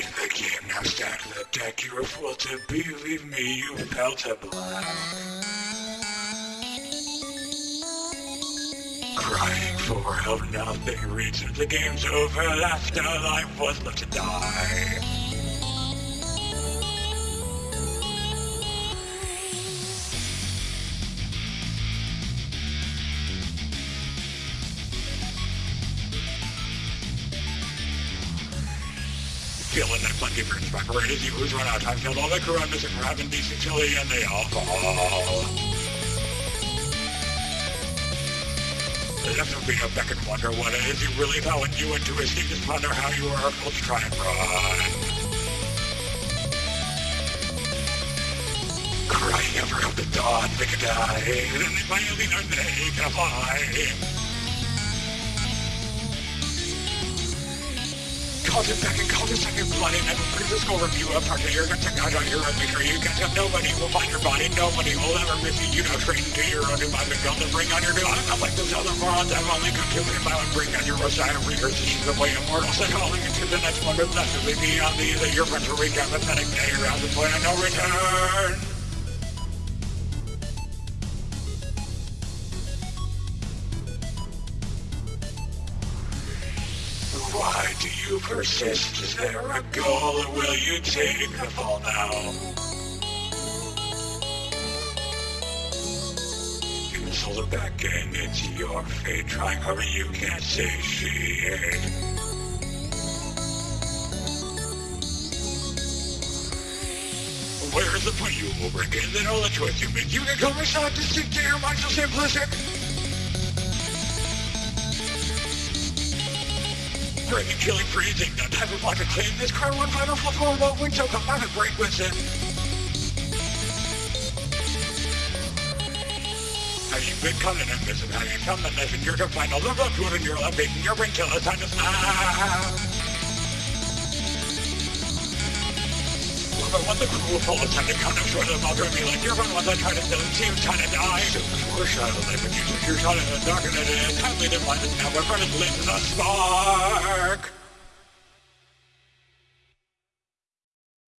played the game, now stack the deck. You were fool to believe me, you fell to black. Crying for help, nothing reaches. The game's over, after afterlife was left to die. Feeling that plenty of back right as you run out of time killed all the I'm missing for having decent chili and they all fall. Left of being a back and wonder what it is you really thought when you went to escape just ponder how you were able to try and run. Crying ever up the dawn, they could die, and then finally know they can fly. It back and called it second blood and never physical review of target your gun technology on your own maker. You can tell nobody will find your body, nobody will ever miss you. You know, train to your own and build and bring on your new. I'm like those other morons. I've only come to my own bring on your Messiah regurgitation of way immortal. So calling into the next one, blessedly beyond the that your friends will recap pathetic day around the point of no return. Do you persist? Is there a goal or will you take the fall now? You must hold it back and it's your fate. Trying harder you can't satiate. Where's the point you will bring in? Then all the choice you make. You can come aside to stick to your mind so simplistic. Breaking, killing, freezing, the type of like a clean. This crowd one final flip horrible wing so come out and break with it. Have you been cutting and missing? Have you come the missing? You're to find all the road in your left beating your brain till it's time to snap. But when the crew full of time to come up short of the mother me like you're one ones I try to still seem kind of die. So foreshadow life and you your shot in the dark and it is kindly divided now. My friend is lit in the spark.